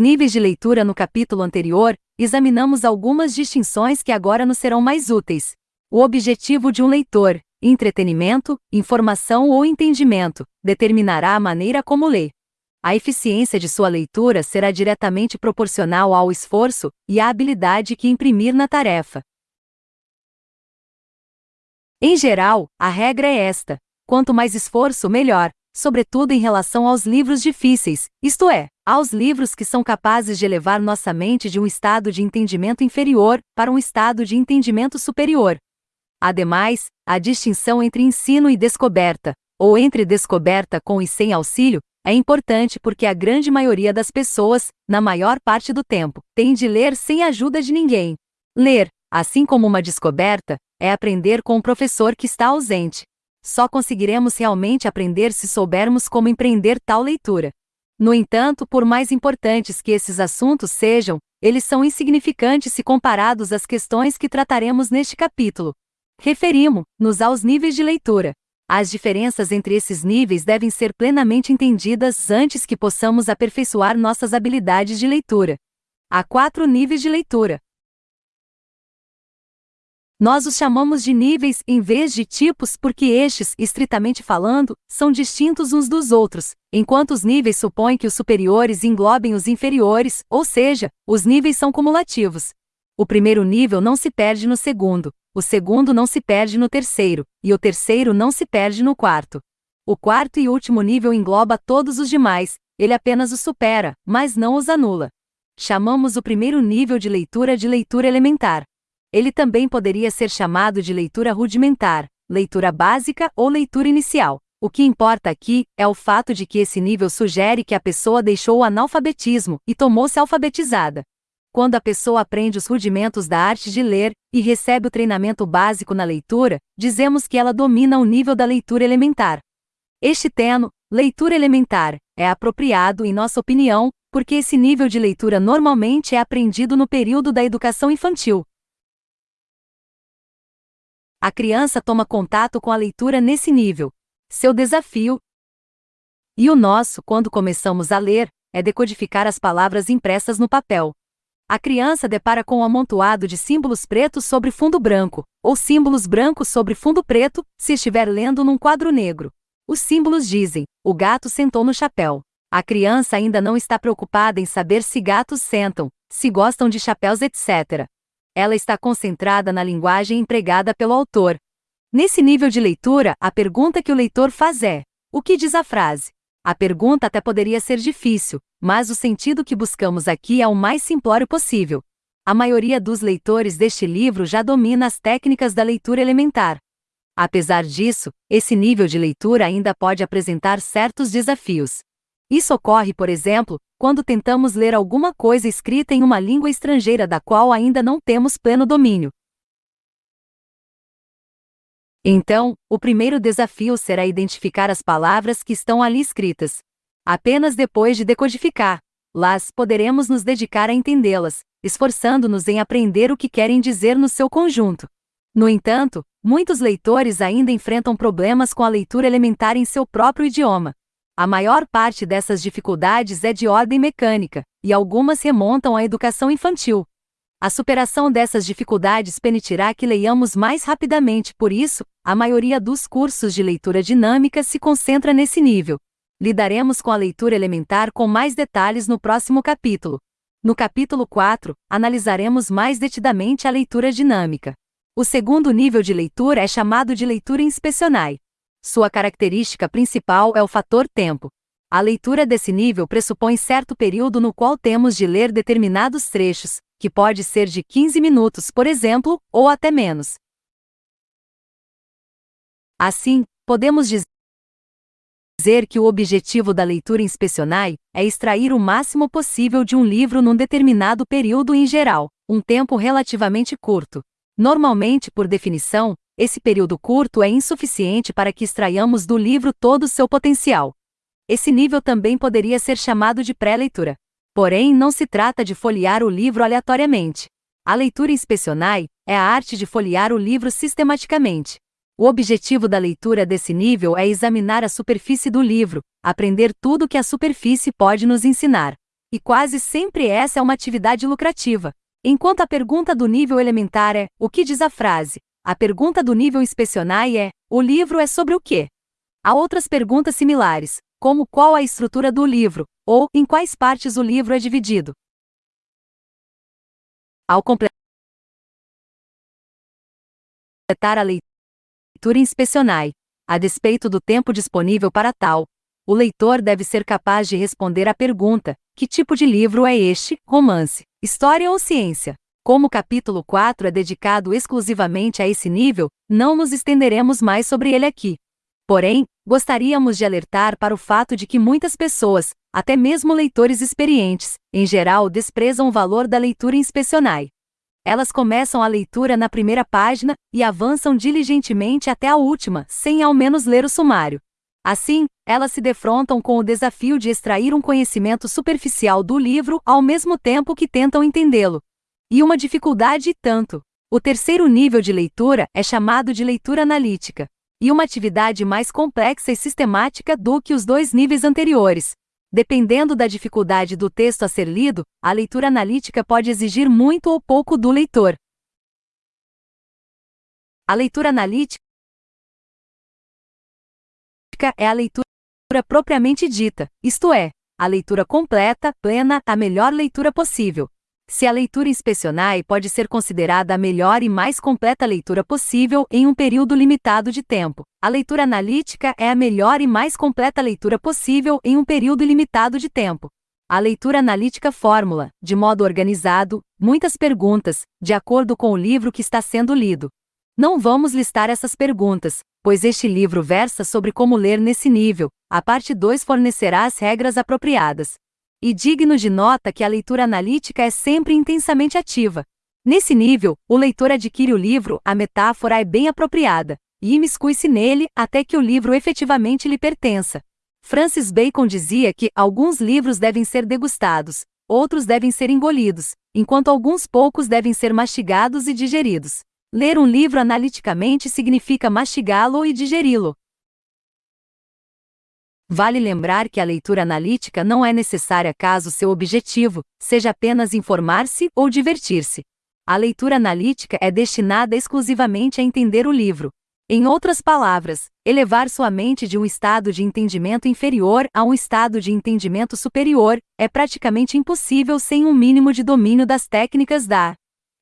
níveis de leitura no capítulo anterior, examinamos algumas distinções que agora nos serão mais úteis. O objetivo de um leitor, entretenimento, informação ou entendimento, determinará a maneira como lê. A eficiência de sua leitura será diretamente proporcional ao esforço e à habilidade que imprimir na tarefa. Em geral, a regra é esta: quanto mais esforço, melhor, sobretudo em relação aos livros difíceis, isto é, aos livros que são capazes de elevar nossa mente de um estado de entendimento inferior para um estado de entendimento superior. Ademais, a distinção entre ensino e descoberta, ou entre descoberta com e sem auxílio, é importante porque a grande maioria das pessoas, na maior parte do tempo, tem de ler sem ajuda de ninguém. Ler, assim como uma descoberta, é aprender com um professor que está ausente. Só conseguiremos realmente aprender se soubermos como empreender tal leitura. No entanto, por mais importantes que esses assuntos sejam, eles são insignificantes se comparados às questões que trataremos neste capítulo. Referimos-nos aos níveis de leitura. As diferenças entre esses níveis devem ser plenamente entendidas antes que possamos aperfeiçoar nossas habilidades de leitura. Há quatro níveis de leitura: nós os chamamos de níveis em vez de tipos porque estes, estritamente falando, são distintos uns dos outros, enquanto os níveis supõem que os superiores englobem os inferiores, ou seja, os níveis são cumulativos. O primeiro nível não se perde no segundo, o segundo não se perde no terceiro, e o terceiro não se perde no quarto. O quarto e último nível engloba todos os demais, ele apenas os supera, mas não os anula. Chamamos o primeiro nível de leitura de leitura elementar. Ele também poderia ser chamado de leitura rudimentar, leitura básica ou leitura inicial. O que importa aqui é o fato de que esse nível sugere que a pessoa deixou o analfabetismo e tomou-se alfabetizada. Quando a pessoa aprende os rudimentos da arte de ler e recebe o treinamento básico na leitura, dizemos que ela domina o nível da leitura elementar. Este termo, leitura elementar, é apropriado, em nossa opinião, porque esse nível de leitura normalmente é aprendido no período da educação infantil, a criança toma contato com a leitura nesse nível. Seu desafio e o nosso, quando começamos a ler, é decodificar as palavras impressas no papel. A criança depara com um amontoado de símbolos pretos sobre fundo branco, ou símbolos brancos sobre fundo preto, se estiver lendo num quadro negro. Os símbolos dizem: o gato sentou no chapéu. A criança ainda não está preocupada em saber se gatos sentam, se gostam de chapéus, etc ela está concentrada na linguagem empregada pelo autor. Nesse nível de leitura, a pergunta que o leitor faz é: o que diz a frase? A pergunta até poderia ser difícil, mas o sentido que buscamos aqui é o mais simplório possível. A maioria dos leitores deste livro já domina as técnicas da leitura elementar. Apesar disso, esse nível de leitura ainda pode apresentar certos desafios. Isso ocorre, por exemplo, quando tentamos ler alguma coisa escrita em uma língua estrangeira da qual ainda não temos pleno domínio. Então, o primeiro desafio será identificar as palavras que estão ali escritas. Apenas depois de decodificá-las, poderemos nos dedicar a entendê-las, esforçando-nos em aprender o que querem dizer no seu conjunto. No entanto, muitos leitores ainda enfrentam problemas com a leitura elementar em seu próprio idioma. A maior parte dessas dificuldades é de ordem mecânica, e algumas remontam à educação infantil. A superação dessas dificuldades permitirá que leiamos mais rapidamente, por isso, a maioria dos cursos de leitura dinâmica se concentra nesse nível. Lidaremos com a leitura elementar com mais detalhes no próximo capítulo. No capítulo 4, analisaremos mais detidamente a leitura dinâmica. O segundo nível de leitura é chamado de leitura inspecionai. Sua característica principal é o fator tempo. A leitura desse nível pressupõe certo período no qual temos de ler determinados trechos, que pode ser de 15 minutos, por exemplo, ou até menos. Assim, podemos dizer que o objetivo da leitura inspecionai é extrair o máximo possível de um livro num determinado período em geral, um tempo relativamente curto. Normalmente, por definição, esse período curto é insuficiente para que extraiamos do livro todo o seu potencial. Esse nível também poderia ser chamado de pré-leitura. Porém, não se trata de folhear o livro aleatoriamente. A leitura inspecionai é a arte de folhear o livro sistematicamente. O objetivo da leitura desse nível é examinar a superfície do livro, aprender tudo que a superfície pode nos ensinar. e quase sempre essa é uma atividade lucrativa. Enquanto a pergunta do nível elementar é: o que diz a frase? A pergunta do nível inspecionai é: o livro é sobre o quê? Há outras perguntas similares, como qual a estrutura do livro, ou em quais partes o livro é dividido. Ao completar a leitura inspecionai, a despeito do tempo disponível para tal, o leitor deve ser capaz de responder à pergunta: que tipo de livro é este? Romance, história ou ciência? Como o capítulo 4 é dedicado exclusivamente a esse nível, não nos estenderemos mais sobre ele aqui. Porém, gostaríamos de alertar para o fato de que muitas pessoas, até mesmo leitores experientes, em geral desprezam o valor da leitura inspecionai. Elas começam a leitura na primeira página e avançam diligentemente até a última, sem ao menos ler o sumário. Assim, elas se defrontam com o desafio de extrair um conhecimento superficial do livro ao mesmo tempo que tentam entendê-lo. E uma dificuldade e tanto. O terceiro nível de leitura é chamado de leitura analítica, e uma atividade mais complexa e sistemática do que os dois níveis anteriores. Dependendo da dificuldade do texto a ser lido, a leitura analítica pode exigir muito ou pouco do leitor. A leitura analítica é a leitura propriamente dita, isto é, a leitura completa, plena, a melhor leitura possível. Se a leitura inspecionai pode ser considerada a melhor e mais completa leitura possível em um período limitado de tempo, a leitura analítica é a melhor e mais completa leitura possível em um período ilimitado de tempo. A leitura analítica formula, de modo organizado, muitas perguntas, de acordo com o livro que está sendo lido. Não vamos listar essas perguntas, pois este livro versa sobre como ler nesse nível, a parte 2 fornecerá as regras apropriadas. E digno de nota que a leitura analítica é sempre intensamente ativa. Nesse nível, o leitor adquire o livro, a metáfora é bem apropriada, e imiscui-se nele até que o livro efetivamente lhe pertença. Francis Bacon dizia que alguns livros devem ser degustados, outros devem ser engolidos, enquanto alguns poucos devem ser mastigados e digeridos. Ler um livro analiticamente significa mastigá-lo e digeri-lo. Vale lembrar que a leitura analítica não é necessária caso seu objetivo seja apenas informar-se ou divertir-se. A leitura analítica é destinada exclusivamente a entender o livro. Em outras palavras, elevar sua mente de um estado de entendimento inferior a um estado de entendimento superior é praticamente impossível sem um mínimo de domínio das técnicas da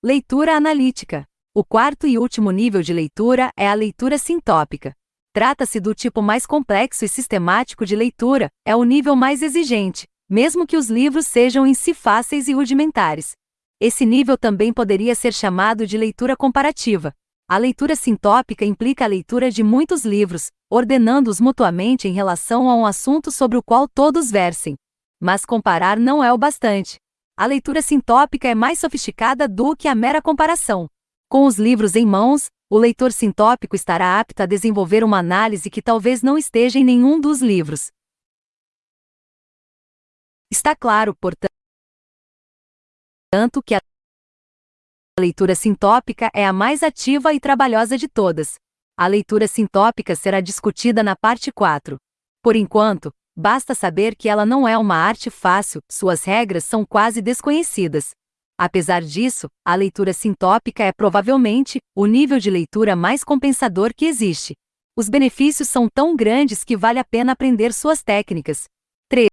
leitura analítica. O quarto e último nível de leitura é a leitura sintópica. Trata-se do tipo mais complexo e sistemático de leitura, é o nível mais exigente, mesmo que os livros sejam em si fáceis e rudimentares. Esse nível também poderia ser chamado de leitura comparativa. A leitura sintópica implica a leitura de muitos livros, ordenando-os mutuamente em relação a um assunto sobre o qual todos versem. Mas comparar não é o bastante. A leitura sintópica é mais sofisticada do que a mera comparação. Com os livros em mãos, o leitor sintópico estará apto a desenvolver uma análise que talvez não esteja em nenhum dos livros. Está claro, portanto, que a leitura sintópica é a mais ativa e trabalhosa de todas. A leitura sintópica será discutida na parte 4. Por enquanto, basta saber que ela não é uma arte fácil, suas regras são quase desconhecidas. Apesar disso, a leitura sintópica é provavelmente o nível de leitura mais compensador que existe. Os benefícios são tão grandes que vale a pena aprender suas técnicas.